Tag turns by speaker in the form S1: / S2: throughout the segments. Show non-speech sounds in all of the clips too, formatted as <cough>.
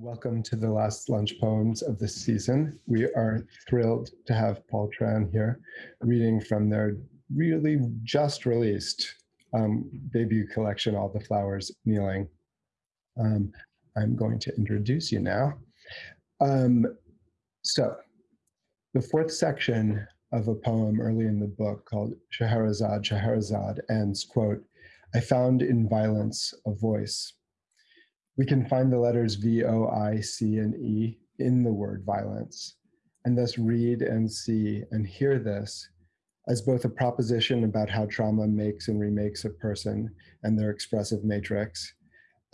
S1: Welcome to the last lunch poems of this season. We are thrilled to have Paul Tran here reading from their really just released um, debut collection, All the Flowers Kneeling. Um, I'm going to introduce you now. Um, so the fourth section of a poem early in the book called Scheherazade, Scheherazade ends, quote, I found in violence a voice we can find the letters V, O, I, C, and E in the word violence, and thus read and see and hear this as both a proposition about how trauma makes and remakes a person and their expressive matrix,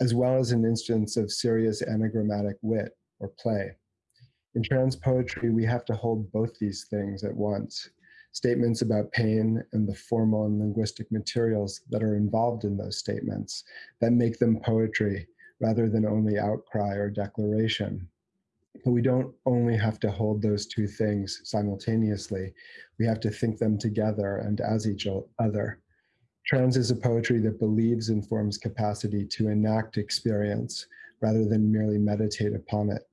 S1: as well as an instance of serious anagrammatic wit or play. In Tran's poetry, we have to hold both these things at once statements about pain and the formal and linguistic materials that are involved in those statements that make them poetry rather than only outcry or declaration. But we don't only have to hold those two things simultaneously, we have to think them together and as each other. Tran's is a poetry that believes in form's capacity to enact experience rather than merely meditate upon it.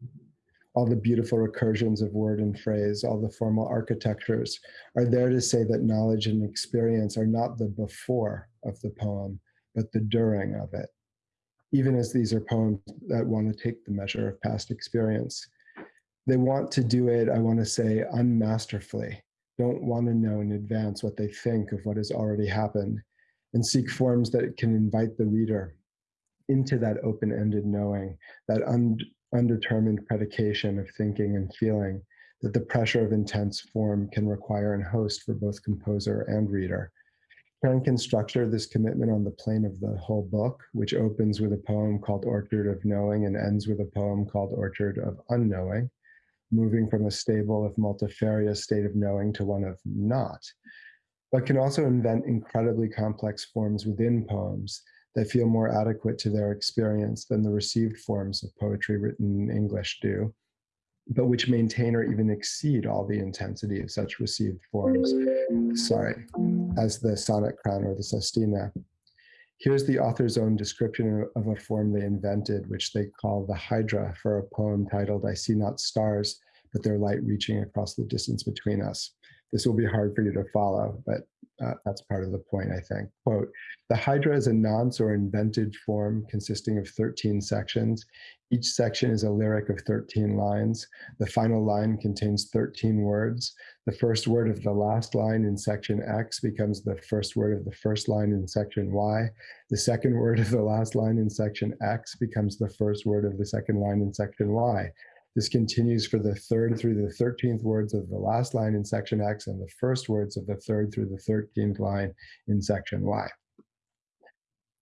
S1: All the beautiful recursions of word and phrase, all the formal architectures are there to say that knowledge and experience are not the before of the poem, but the during of it even as these are poems that want to take the measure of past experience. They want to do it, I want to say, unmasterfully, don't want to know in advance what they think of what has already happened, and seek forms that can invite the reader into that open ended knowing, that un undetermined predication of thinking and feeling that the pressure of intense form can require and host for both composer and reader. Tran can structure this commitment on the plane of the whole book, which opens with a poem called Orchard of Knowing and ends with a poem called Orchard of Unknowing, moving from a stable, if multifarious state of knowing to one of not, but can also invent incredibly complex forms within poems that feel more adequate to their experience than the received forms of poetry written in English do, but which maintain or even exceed all the intensity of such received forms, sorry, as the sonnet crown or the sestina. Here's the author's own description of a form they invented, which they call the hydra for a poem titled, I See Not Stars, but Their Light Reaching Across the Distance Between Us. This will be hard for you to follow, but uh, that's part of the point, I think. Quote, the Hydra is a nonce or invented form consisting of 13 sections. Each section is a lyric of 13 lines. The final line contains 13 words. The first word of the last line in section X becomes the first word of the first line in section Y. The second word of the last line in section X becomes the first word of the second line in section Y. This continues for the third through the 13th words of the last line in section X and the first words of the third through the 13th line in section Y.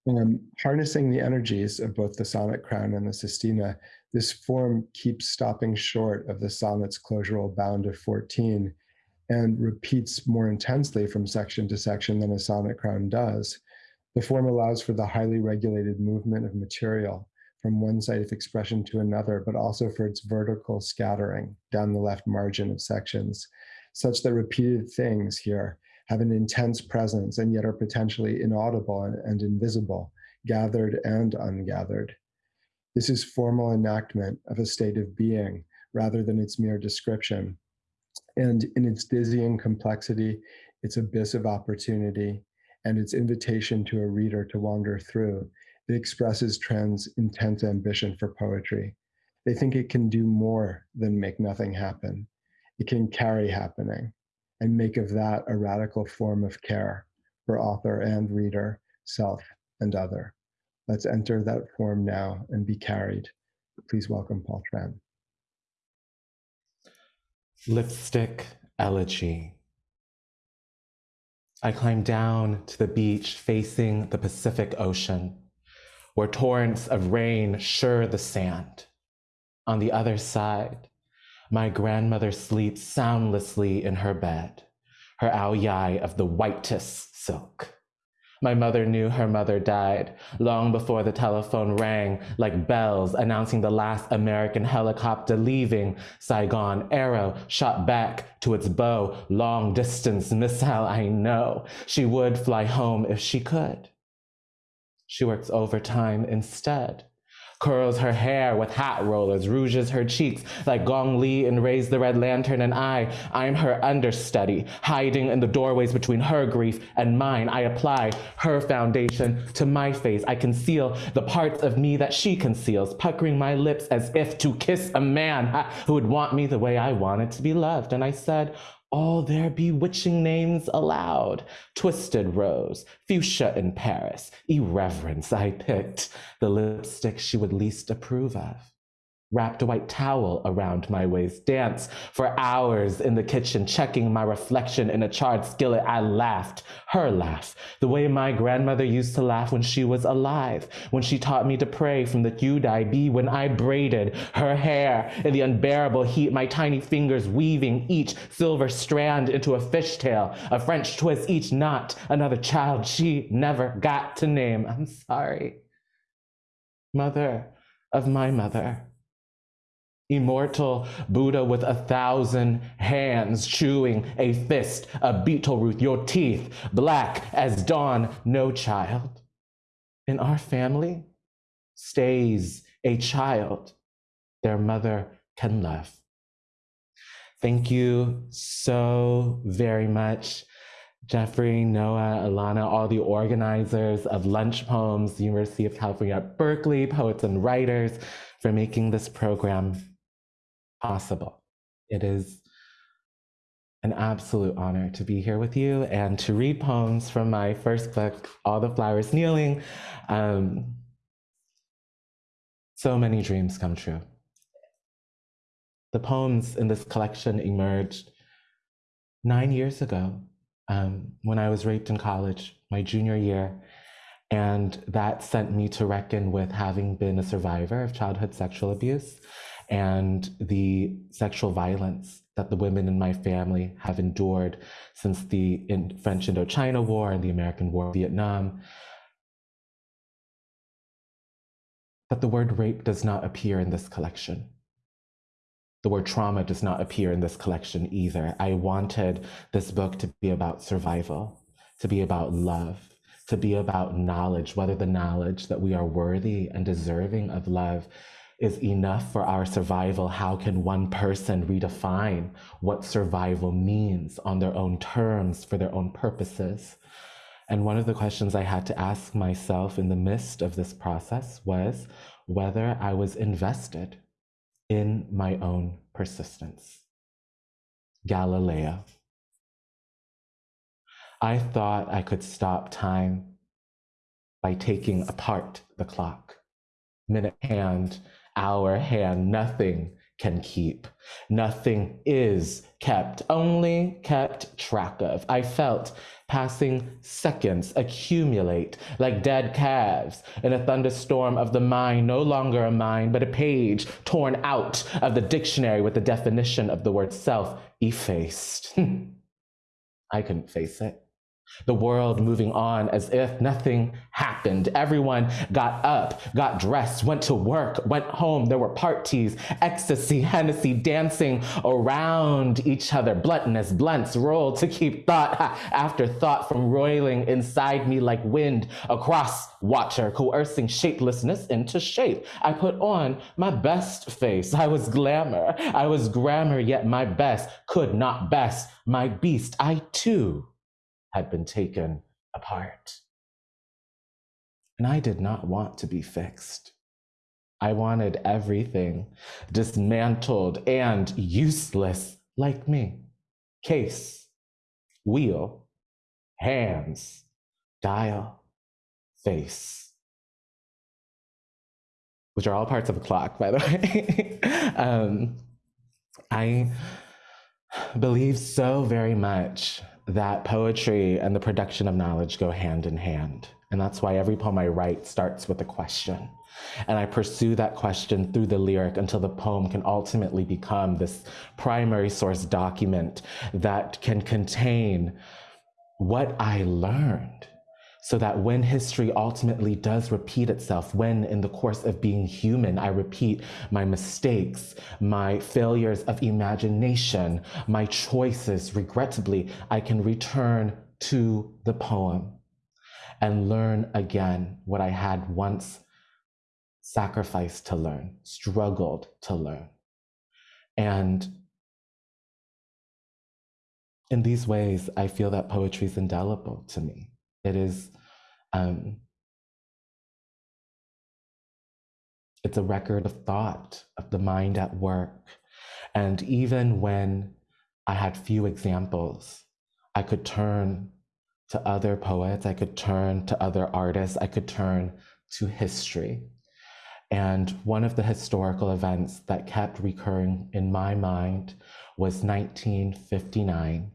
S1: Um, harnessing the energies of both the sonnet crown and the sestina, this form keeps stopping short of the sonnet's closural bound of 14 and repeats more intensely from section to section than a sonnet crown does. The form allows for the highly regulated movement of material from one site of expression to another, but also for its vertical scattering down the left margin of sections, such that repeated things here have an intense presence and yet are potentially inaudible and, and invisible, gathered and ungathered. This is formal enactment of a state of being rather than its mere description. And in its dizzying complexity, its abyss of opportunity, and its invitation to a reader to wander through, it expresses Tran's intense ambition for poetry. They think it can do more than make nothing happen. It can carry happening and make of that a radical form of care for author and reader, self and other. Let's enter that form now and be carried. Please welcome Paul Tran.
S2: Lipstick Elegy. I climb down to the beach facing the Pacific Ocean where torrents of rain sure the sand. On the other side, my grandmother sleeps soundlessly in her bed, her ao yai of the whitest silk. My mother knew her mother died long before the telephone rang like bells announcing the last American helicopter leaving Saigon. Arrow shot back to its bow, long distance missile, I know. She would fly home if she could. She works overtime instead, curls her hair with hat rollers, rouges her cheeks like Gong Li in Raise the Red Lantern, and I, I'm her understudy, hiding in the doorways between her grief and mine. I apply her foundation to my face. I conceal the parts of me that she conceals, puckering my lips as if to kiss a man who would want me the way I wanted to be loved. And I said, all their bewitching names aloud. Twisted rose, fuchsia in Paris, irreverence I picked, the lipstick she would least approve of wrapped a white towel around my waist, dance for hours in the kitchen, checking my reflection in a charred skillet. I laughed, her laugh, the way my grandmother used to laugh when she was alive, when she taught me to pray from the Yudai Be, when I braided her hair in the unbearable heat, my tiny fingers weaving each silver strand into a fishtail, a French twist, each knot, another child she never got to name. I'm sorry. Mother of my mother immortal Buddha with a thousand hands, chewing a fist, a betel root, your teeth black as dawn, no child. In our family stays a child their mother can love. Thank you so very much. Jeffrey, Noah, Alana, all the organizers of Lunch Poems, University of California at Berkeley, poets and writers, for making this program possible. It is an absolute honor to be here with you and to read poems from my first book, All the Flowers Kneeling. Um, so many dreams come true. The poems in this collection emerged nine years ago um, when I was raped in college, my junior year. And that sent me to reckon with having been a survivor of childhood sexual abuse and the sexual violence that the women in my family have endured since the French Indochina War and the American War of Vietnam. But the word rape does not appear in this collection. The word trauma does not appear in this collection either. I wanted this book to be about survival, to be about love, to be about knowledge, whether the knowledge that we are worthy and deserving of love is enough for our survival, how can one person redefine what survival means on their own terms for their own purposes? And one of the questions I had to ask myself in the midst of this process was whether I was invested in my own persistence. Galileo. I thought I could stop time by taking apart the clock, minute hand our hand. Nothing can keep. Nothing is kept, only kept track of. I felt passing seconds accumulate like dead calves in a thunderstorm of the mind, no longer a mind, but a page torn out of the dictionary with the definition of the word self effaced. <laughs> I couldn't face it the world moving on as if nothing happened. Everyone got up, got dressed, went to work, went home. There were parties, ecstasy, Hennessy dancing around each other. Bluntness, blunts rolled to keep thought after thought from roiling inside me like wind across water, coercing shapelessness into shape. I put on my best face. I was glamour. I was grammar, yet my best could not best my beast. I too had been taken apart. And I did not want to be fixed. I wanted everything dismantled and useless like me. Case, wheel, hands, dial, face, which are all parts of a clock, by the way. <laughs> um, I believe so very much that poetry and the production of knowledge go hand in hand. And that's why every poem I write starts with a question. And I pursue that question through the lyric until the poem can ultimately become this primary source document that can contain what I learned so that when history ultimately does repeat itself, when in the course of being human, I repeat my mistakes, my failures of imagination, my choices, regrettably, I can return to the poem and learn again what I had once sacrificed to learn, struggled to learn. And in these ways, I feel that poetry is indelible to me. It is, um, it's a record of thought, of the mind at work. And even when I had few examples, I could turn to other poets, I could turn to other artists, I could turn to history. And one of the historical events that kept recurring in my mind was 1959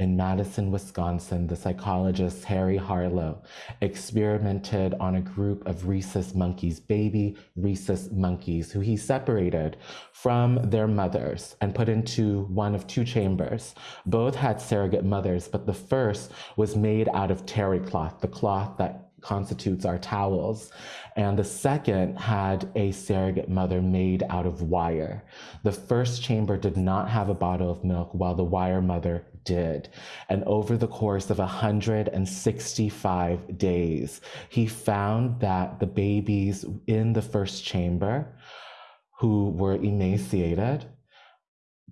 S2: in Madison, Wisconsin, the psychologist Harry Harlow experimented on a group of rhesus monkeys, baby rhesus monkeys, who he separated from their mothers and put into one of two chambers. Both had surrogate mothers, but the first was made out of terry cloth, the cloth that constitutes our towels. And the second had a surrogate mother made out of wire. The first chamber did not have a bottle of milk, while the wire mother did. And over the course of 165 days, he found that the babies in the first chamber who were emaciated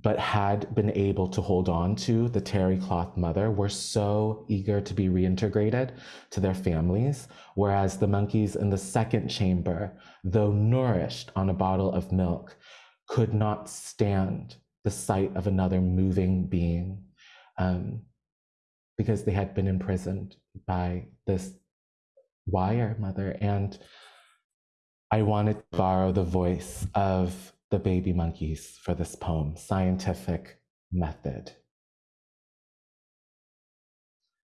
S2: but had been able to hold on to the terry cloth mother were so eager to be reintegrated to their families, whereas the monkeys in the second chamber, though nourished on a bottle of milk, could not stand the sight of another moving being um, because they had been imprisoned by this wire mother. And I wanted to borrow the voice of the baby monkeys for this poem, Scientific Method.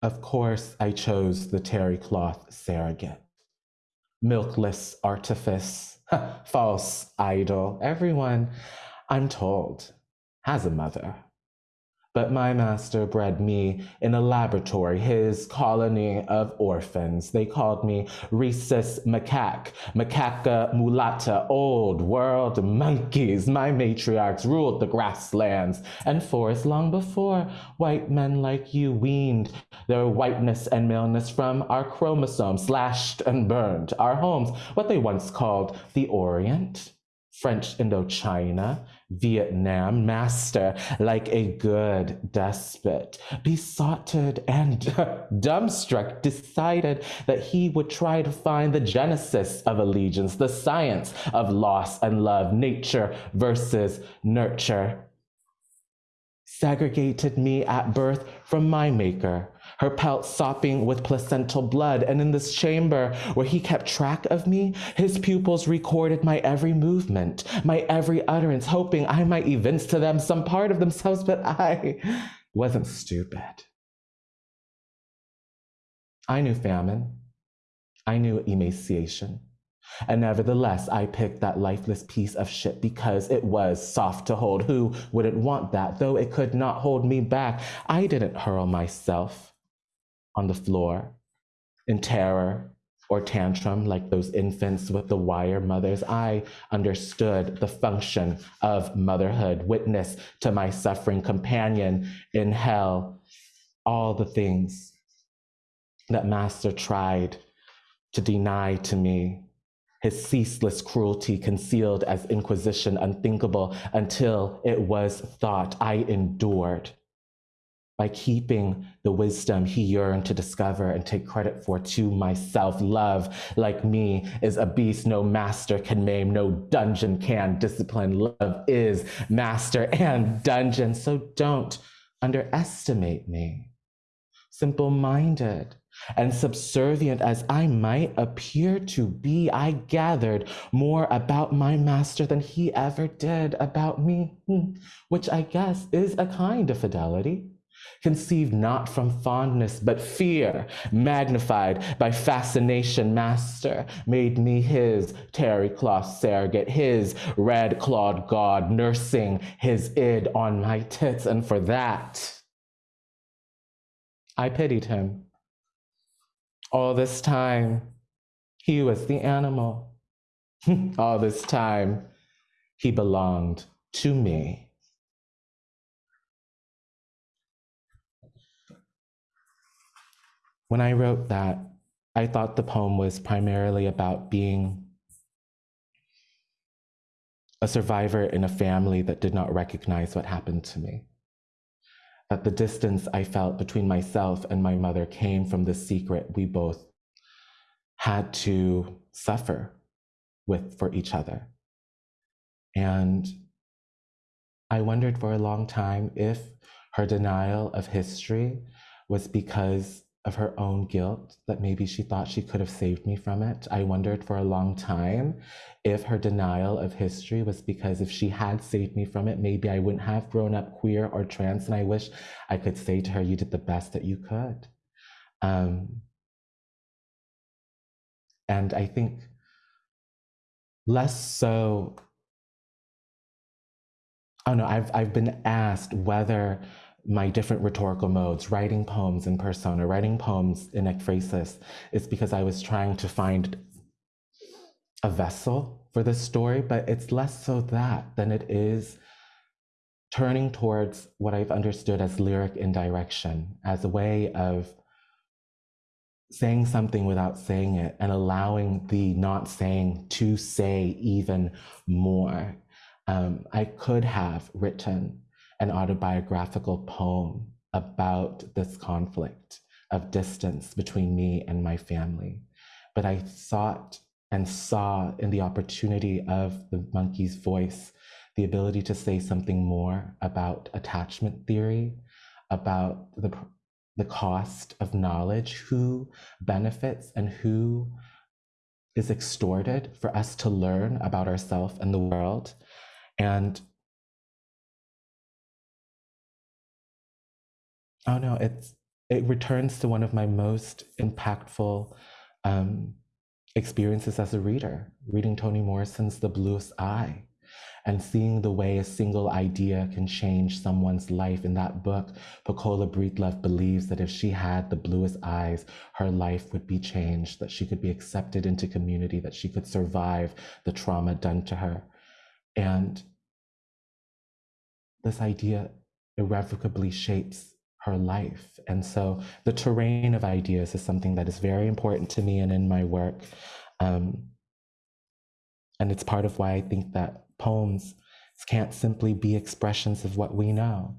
S2: Of course, I chose the terry cloth surrogate. Milkless artifice, <laughs> false idol. Everyone, I'm told, has a mother. But my master bred me in a laboratory, his colony of orphans. They called me rhesus macaque, macaca mulatta, old world monkeys. My matriarchs ruled the grasslands and forests long before white men like you weaned their whiteness and maleness from our chromosomes, slashed and burned our homes, what they once called the Orient. French Indochina, Vietnam, master like a good despot, besotted and <laughs> dumbstruck, decided that he would try to find the genesis of allegiance, the science of loss and love, nature versus nurture. Segregated me at birth from my maker, her pelt sopping with placental blood. And in this chamber where he kept track of me, his pupils recorded my every movement, my every utterance, hoping I might evince to them some part of themselves, but I wasn't stupid. I knew famine. I knew emaciation. And nevertheless, I picked that lifeless piece of shit because it was soft to hold. Who wouldn't want that? Though it could not hold me back, I didn't hurl myself on the floor in terror or tantrum like those infants with the wire mothers. I understood the function of motherhood, witness to my suffering, companion in hell, all the things that Master tried to deny to me. His ceaseless cruelty concealed as inquisition, unthinkable until it was thought. I endured by keeping the wisdom he yearned to discover and take credit for to myself. Love, like me, is a beast no master can maim, no dungeon can discipline. Love is master and dungeon, so don't underestimate me. Simple minded and subservient as I might appear to be, I gathered more about my master than he ever did about me, hmm, which I guess is a kind of fidelity conceived not from fondness, but fear, magnified by fascination, master, made me his terry cloth surrogate, his red clawed god, nursing his id on my tits. And for that, I pitied him. All this time, he was the animal. <laughs> All this time, he belonged to me. When I wrote that, I thought the poem was primarily about being a survivor in a family that did not recognize what happened to me. That the distance I felt between myself and my mother came from the secret we both had to suffer with for each other. And I wondered for a long time if her denial of history was because of her own guilt, that maybe she thought she could have saved me from it. I wondered for a long time if her denial of history was because if she had saved me from it, maybe I wouldn't have grown up queer or trans. And I wish I could say to her, You did the best that you could. Um, and I think less so. Oh no, I've, I've been asked whether my different rhetorical modes, writing poems in persona, writing poems in ekphrasis, is because I was trying to find a vessel for this story, but it's less so that than it is turning towards what I've understood as lyric indirection, as a way of saying something without saying it and allowing the not saying to say even more. Um, I could have written an autobiographical poem about this conflict of distance between me and my family. But I thought and saw in the opportunity of the monkey's voice the ability to say something more about attachment theory, about the, the cost of knowledge, who benefits and who is extorted for us to learn about ourselves and the world. And Oh no, it's it returns to one of my most impactful um, experiences as a reader, reading Toni Morrison's The Bluest Eye and seeing the way a single idea can change someone's life. In that book, Pecola Breedlove believes that if she had the bluest eyes, her life would be changed, that she could be accepted into community, that she could survive the trauma done to her. And this idea irrevocably shapes her life. And so the terrain of ideas is something that is very important to me and in my work. Um, and it's part of why I think that poems can't simply be expressions of what we know.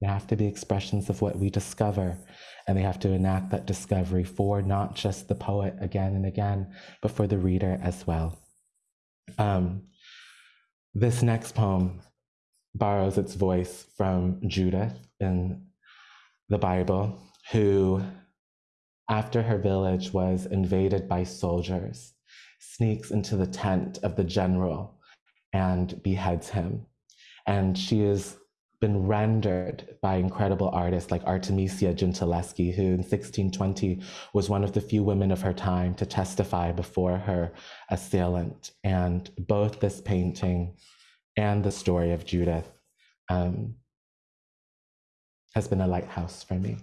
S2: They have to be expressions of what we discover, and they have to enact that discovery for not just the poet again and again, but for the reader as well. Um, this next poem borrows its voice from Judith in the Bible, who, after her village was invaded by soldiers, sneaks into the tent of the general and beheads him. And she has been rendered by incredible artists like Artemisia Gentileschi, who in 1620 was one of the few women of her time to testify before her assailant. And both this painting and the story of Judith um, has been a lighthouse for me.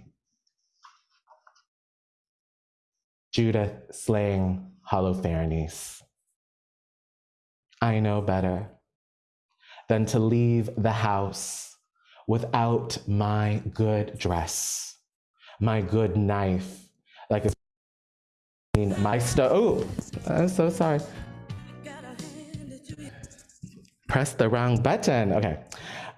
S2: Judith slaying Holofernes. I know better than to leave the house without my good dress, my good knife, like a my stove. Oh, I'm so sorry. Press the wrong button. Okay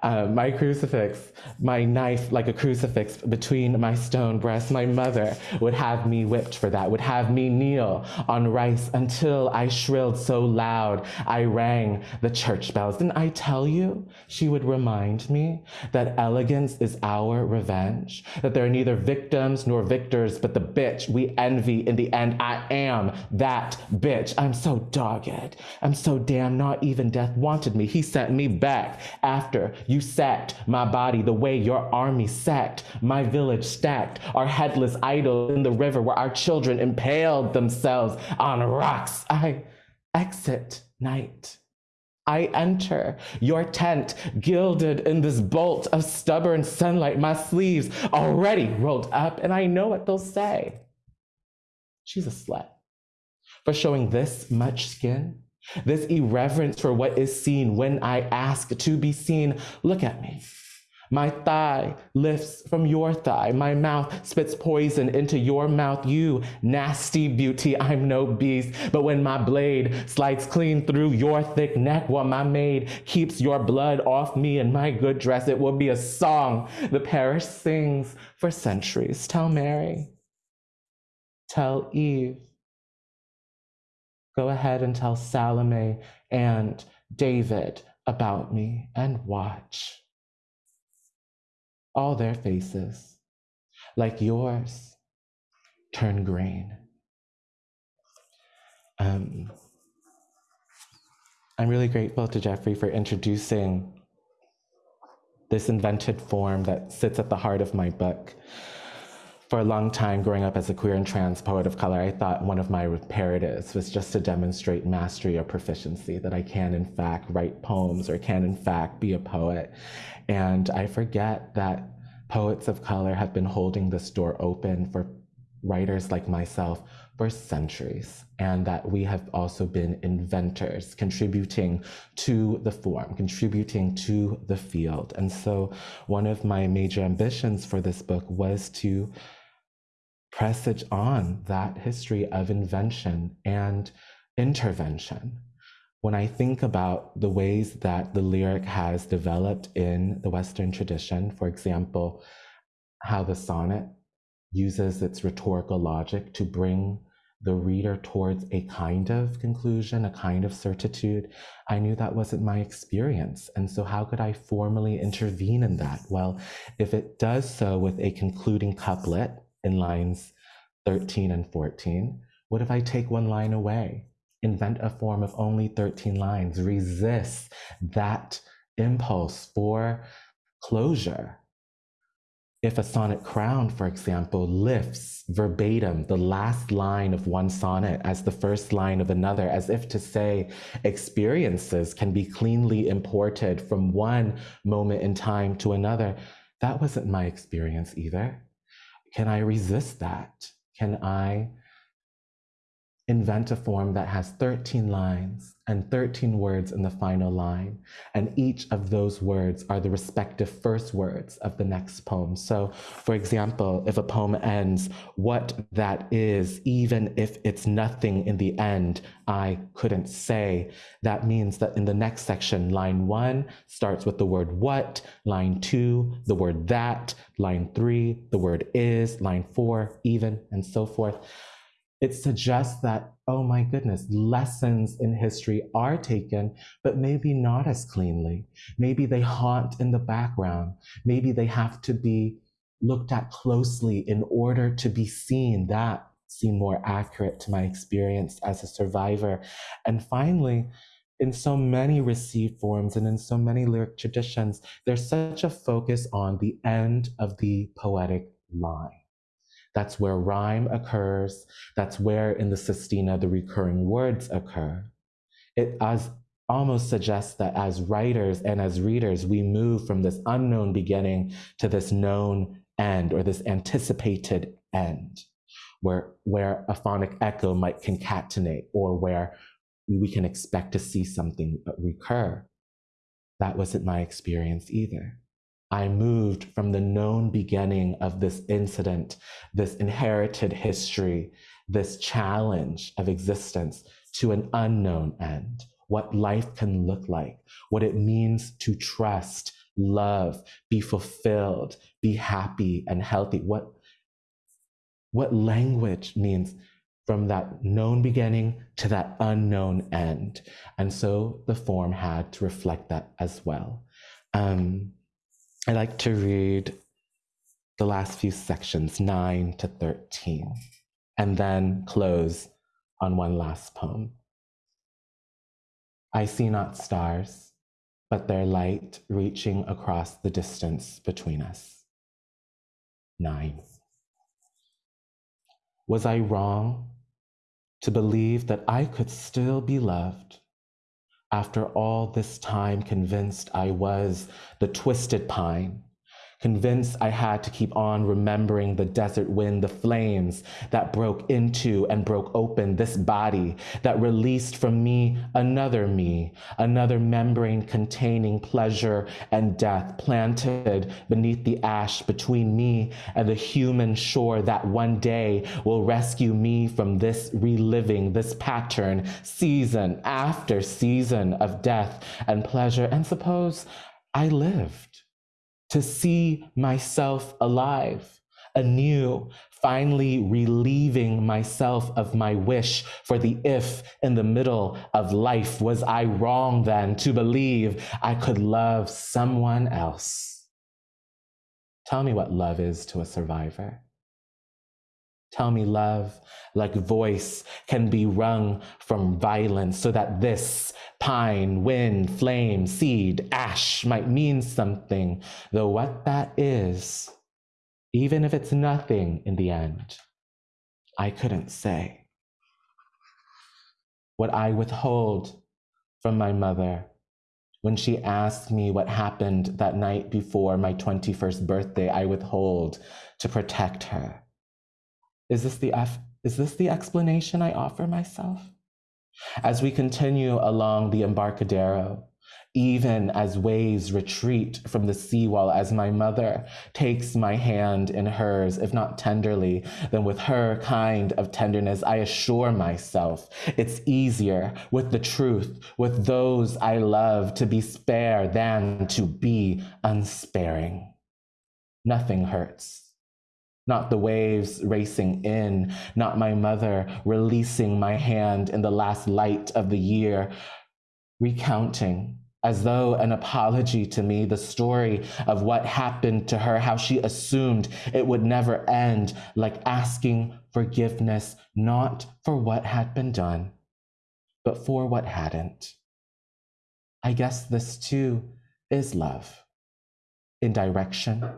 S2: uh, my crucifix, my knife like a crucifix between my stone breasts. My mother would have me whipped for that, would have me kneel on rice until I shrilled so loud I rang the church bells. Didn't I tell you? She would remind me that elegance is our revenge, that there are neither victims nor victors, but the bitch we envy in the end. I am that bitch. I'm so dogged. I'm so damn not even death wanted me. He sent me back after you sacked my body the way your army sacked my village stacked our headless idols in the river where our children impaled themselves on rocks. I exit night. I enter your tent, gilded in this bolt of stubborn sunlight, my sleeves already rolled up, and I know what they'll say. She's a slut for showing this much skin this irreverence for what is seen when I ask to be seen. Look at me. My thigh lifts from your thigh. My mouth spits poison into your mouth. You nasty beauty, I'm no beast. But when my blade slides clean through your thick neck while my maid keeps your blood off me and my good dress, it will be a song the parish sings for centuries. Tell Mary. Tell Eve. Go ahead and tell Salome and David about me and watch all their faces, like yours, turn green. Um, I'm really grateful to Jeffrey for introducing this invented form that sits at the heart of my book. For a long time, growing up as a queer and trans poet of color, I thought one of my imperatives was just to demonstrate mastery or proficiency, that I can, in fact, write poems or can, in fact, be a poet. And I forget that poets of color have been holding this door open for writers like myself for centuries, and that we have also been inventors, contributing to the form, contributing to the field. And so, one of my major ambitions for this book was to presage on that history of invention and intervention when I think about the ways that the lyric has developed in the Western tradition, for example, how the sonnet uses its rhetorical logic to bring the reader towards a kind of conclusion, a kind of certitude, I knew that wasn't my experience. And so, how could I formally intervene in that? Well, if it does so with a concluding couplet in lines 13 and 14, what if I take one line away? invent a form of only 13 lines, resist that impulse for closure. If a sonnet crown, for example, lifts verbatim the last line of one sonnet as the first line of another, as if to say experiences can be cleanly imported from one moment in time to another, that wasn't my experience either. Can I resist that? Can I invent a form that has 13 lines and 13 words in the final line. And each of those words are the respective first words of the next poem. So, for example, if a poem ends, what that is, even if it's nothing in the end, I couldn't say, that means that in the next section, line one starts with the word what, line two, the word that, line three, the word is, line four, even, and so forth it suggests that, oh my goodness, lessons in history are taken, but maybe not as cleanly. Maybe they haunt in the background. Maybe they have to be looked at closely in order to be seen. That seemed more accurate to my experience as a survivor. And finally, in so many received forms and in so many lyric traditions, there's such a focus on the end of the poetic line. That's where rhyme occurs. That's where in the sestina the recurring words occur. It as almost suggests that as writers and as readers, we move from this unknown beginning to this known end or this anticipated end, where, where a phonic echo might concatenate or where we can expect to see something recur. That wasn't my experience either. I moved from the known beginning of this incident, this inherited history, this challenge of existence to an unknown end, what life can look like, what it means to trust, love, be fulfilled, be happy and healthy, what, what language means from that known beginning to that unknown end. And so the form had to reflect that as well. Um, I like to read the last few sections, 9 to 13, and then close on one last poem. I see not stars, but their light reaching across the distance between us. 9. Was I wrong to believe that I could still be loved after all this time, convinced I was the twisted pine, convinced I had to keep on remembering the desert wind, the flames that broke into and broke open this body, that released from me another me, another membrane containing pleasure and death, planted beneath the ash between me and the human shore that one day will rescue me from this reliving, this pattern, season after season of death and pleasure. And suppose I lived to see myself alive, anew, finally relieving myself of my wish for the if in the middle of life. Was I wrong then to believe I could love someone else? Tell me what love is to a survivor. Tell me love, like voice, can be wrung from violence so that this pine, wind, flame, seed, ash might mean something, though what that is, even if it's nothing in the end, I couldn't say. What I withhold from my mother when she asked me what happened that night before my 21st birthday, I withhold to protect her is this the is this the explanation I offer myself? As we continue along the embarcadero, even as waves retreat from the seawall, as my mother takes my hand in hers, if not tenderly, then with her kind of tenderness, I assure myself it's easier with the truth, with those I love, to be spare than to be unsparing. Nothing hurts not the waves racing in, not my mother releasing my hand in the last light of the year, recounting as though an apology to me, the story of what happened to her, how she assumed it would never end, like asking forgiveness, not for what had been done, but for what hadn't. I guess this too is love. Indirection,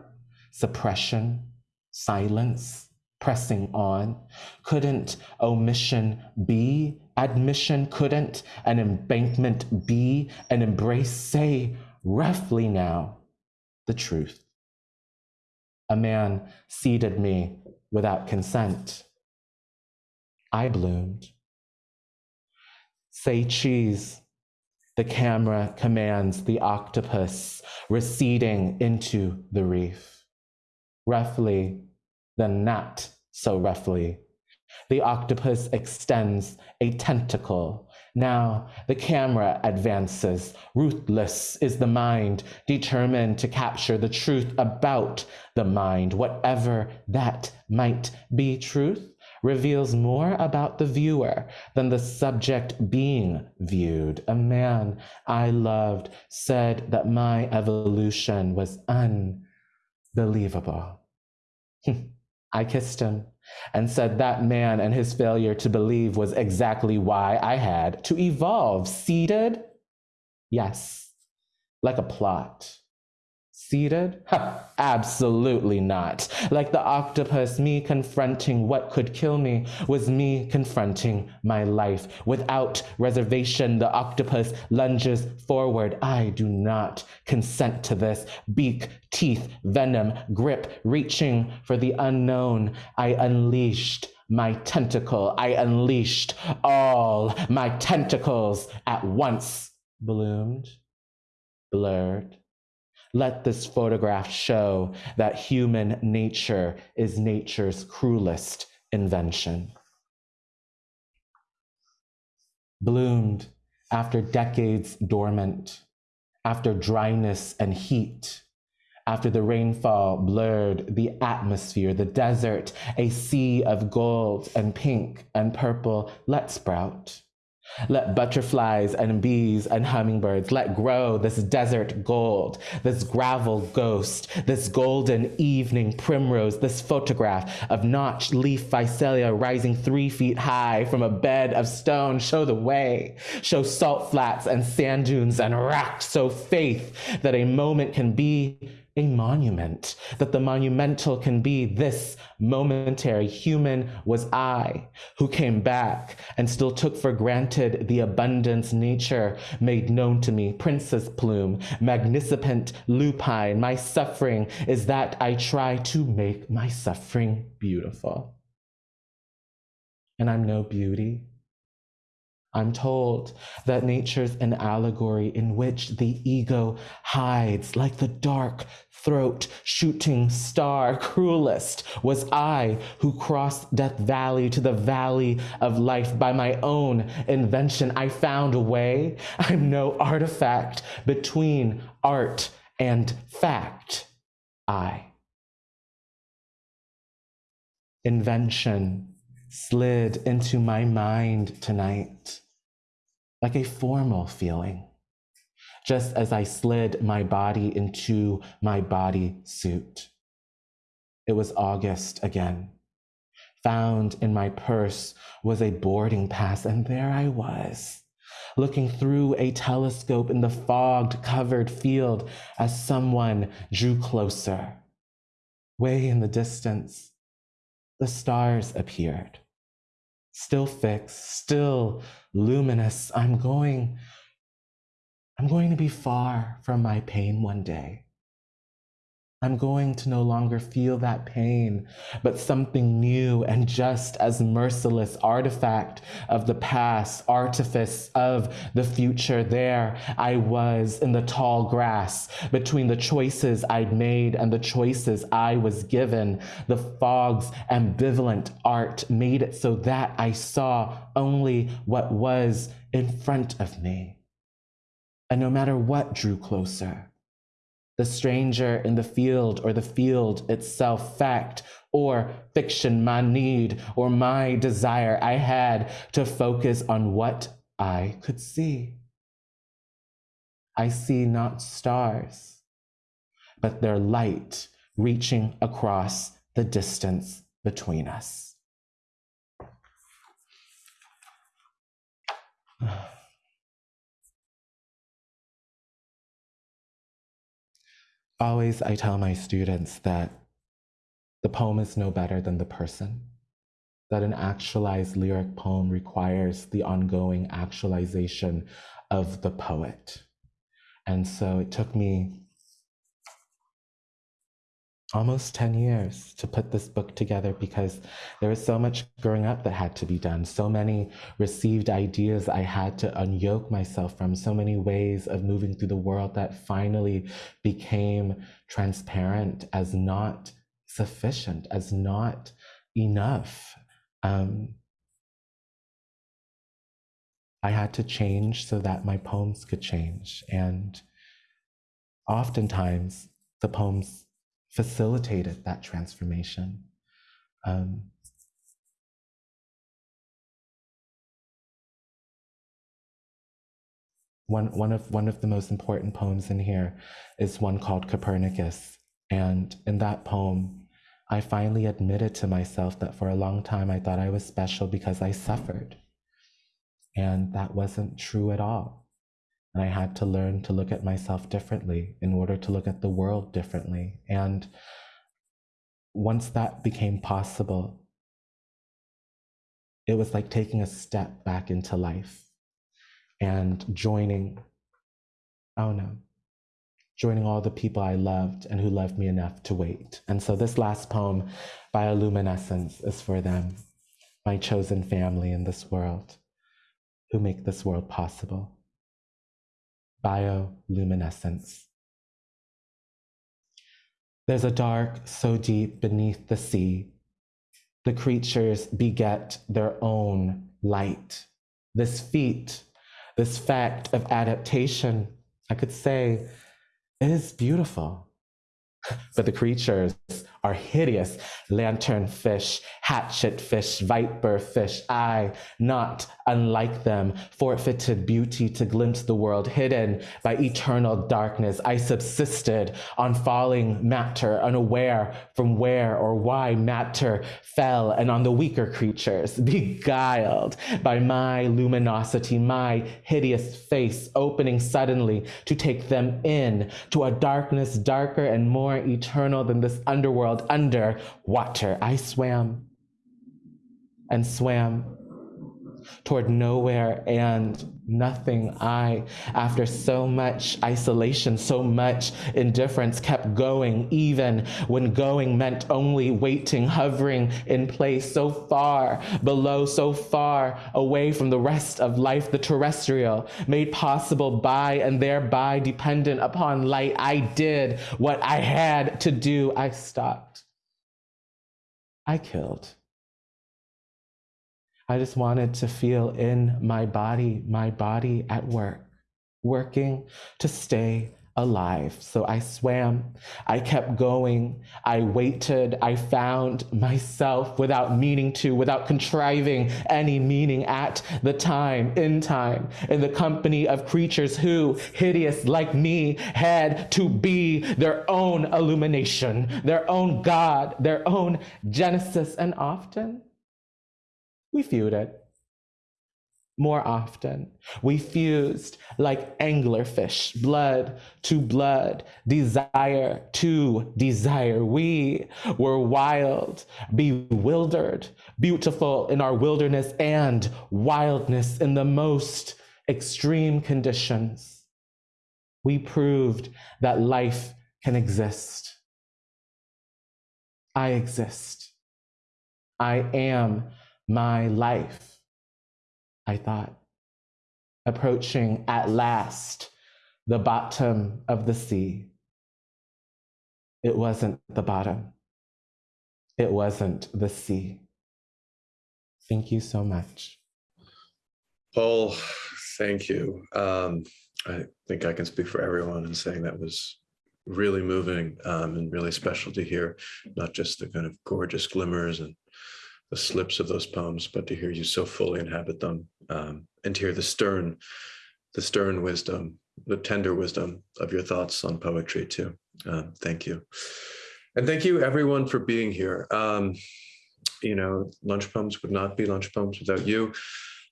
S2: suppression, silence, pressing on? Couldn't omission be admission? Couldn't an embankment be an embrace? Say roughly now the truth. A man seated me without consent. I bloomed. Say cheese. The camera commands the octopus receding into the reef roughly, then not so roughly. The octopus extends a tentacle. Now the camera advances. Ruthless is the mind, determined to capture the truth about the mind, whatever that might be truth reveals more about the viewer than the subject being viewed. A man I loved said that my evolution was un believable. <laughs> I kissed him and said that man and his failure to believe was exactly why I had to evolve. Seated? Yes, like a plot. Ha, absolutely not. Like the octopus, me confronting what could kill me was me confronting my life. Without reservation, the octopus lunges forward. I do not consent to this. Beak, teeth, venom, grip, reaching for the unknown. I unleashed my tentacle. I unleashed all my tentacles at once. Bloomed, blurred, let this photograph show that human nature is nature's cruelest invention. Bloomed after decades dormant, after dryness and heat, after the rainfall blurred the atmosphere, the desert, a sea of gold and pink and purple, let sprout. Let butterflies and bees and hummingbirds let grow this desert gold, this gravel ghost, this golden evening primrose, this photograph of notched leaf phacelia rising three feet high from a bed of stone. Show the way, show salt flats and sand dunes and rocks. So faith that a moment can be a monument, that the monumental can be this momentary human was I who came back and still took for granted the abundance nature made known to me. Princess plume, magnificent lupine, my suffering is that I try to make my suffering beautiful. And I'm no beauty. I'm told that nature's an allegory in which the ego hides like the dark throat shooting star. <laughs> Cruelest was I who crossed Death Valley to the valley of life by my own invention. I found a way. <laughs> I'm no artifact between art and fact. I. Invention slid into my mind tonight like a formal feeling, just as I slid my body into my body suit. It was August again. Found in my purse was a boarding pass, and there I was, looking through a telescope in the fogged covered field as someone drew closer. Way in the distance, the stars appeared still fixed, still luminous. I'm going, I'm going to be far from my pain one day. I'm going to no longer feel that pain, but something new and just as merciless artifact of the past, artifice of the future. There I was in the tall grass between the choices I'd made and the choices I was given. The fog's ambivalent art made it so that I saw only what was in front of me. And no matter what drew closer, the stranger in the field or the field itself, fact or fiction, my need or my desire. I had to focus on what I could see. I see not stars, but their light reaching across the distance between us. <sighs> <sighs> always I tell my students that the poem is no better than the person, that an actualized lyric poem requires the ongoing actualization of the poet. And so it took me almost 10 years to put this book together because there was so much growing up that had to be done, so many received ideas I had to unyoke myself from, so many ways of moving through the world that finally became transparent as not sufficient, as not enough. Um, I had to change so that my poems could change. And oftentimes, the poems facilitated that transformation. Um, one, one, of, one of the most important poems in here is one called Copernicus. And in that poem, I finally admitted to myself that for a long time I thought I was special because I suffered. And that wasn't true at all. And I had to learn to look at myself differently in order to look at the world differently. And once that became possible, it was like taking a step back into life and joining, oh no, joining all the people I loved and who loved me enough to wait. And so this last poem, Bioluminescence, is for them, my chosen family in this world, who make this world possible bioluminescence. There's a dark so deep beneath the sea. The creatures beget their own light. This feat, this fact of adaptation, I could say, is beautiful. <laughs> But the creatures are hideous lanternfish, hatchet fish, viper fish. I, not unlike them, forfeited beauty to glimpse the world hidden by eternal darkness. I subsisted on falling matter, unaware from where or why matter fell, and on the weaker creatures, <laughs> beguiled by my luminosity, my hideous face opening suddenly to take them in to a darkness darker and more eternal than this underworld under water. I swam and swam toward nowhere and nothing. I, after so much isolation, so much indifference, kept going, even when going meant only waiting, hovering in place so far below, so far away from the rest of life, the terrestrial, made possible by and thereby dependent upon light. I did what I had to do. I stopped. I killed. I just wanted to feel in my body, my body at work, working to stay alive. So I swam, I kept going, I waited, I found myself without meaning to, without contriving any meaning at the time, in time, in the company of creatures who, hideous like me, had to be their own illumination, their own God, their own Genesis, and often we feuded. More often, we fused like anglerfish, blood to blood, desire to desire. We were wild, bewildered, beautiful in our wilderness and wildness in the most extreme conditions. We proved that life can exist. I exist. I am my life, I thought, approaching at last the bottom of the sea. It wasn't the bottom. It wasn't the sea. Thank you so much.
S3: Paul, thank you. Um, I think I can speak for everyone in saying that was really moving um, and really special to hear, not just the kind of gorgeous glimmers and the slips of those poems, but to hear you so fully inhabit them um, and to hear the stern, the stern wisdom, the tender wisdom of your thoughts on poetry too. Um, thank you. And thank you everyone for being here. Um, you know, Lunch Poems would not be Lunch Poems without you.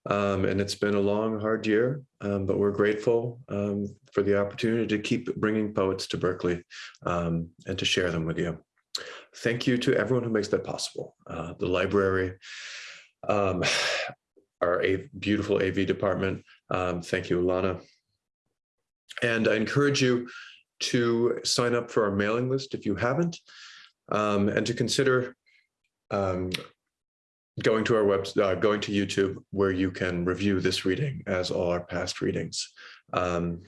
S3: Um, and it's been a long, hard year, um, but we're grateful um, for the opportunity to keep bringing poets to Berkeley um, and to share them with you thank you to everyone who makes that possible. Uh, the library, um, <sighs> our A beautiful AV department. Um, thank you, Alana. And I encourage you to sign up for our mailing list if you haven't, um, and to consider um, going to our website, uh, going to YouTube, where you can review this reading as all our past readings. Um,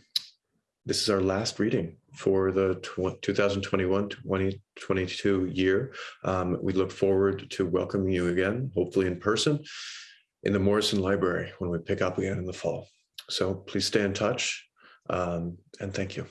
S3: this is our last reading for the 2021-2022 year. Um, we look forward to welcoming you again, hopefully in person, in the Morrison Library when we pick up again in the fall. So please stay in touch um, and thank you.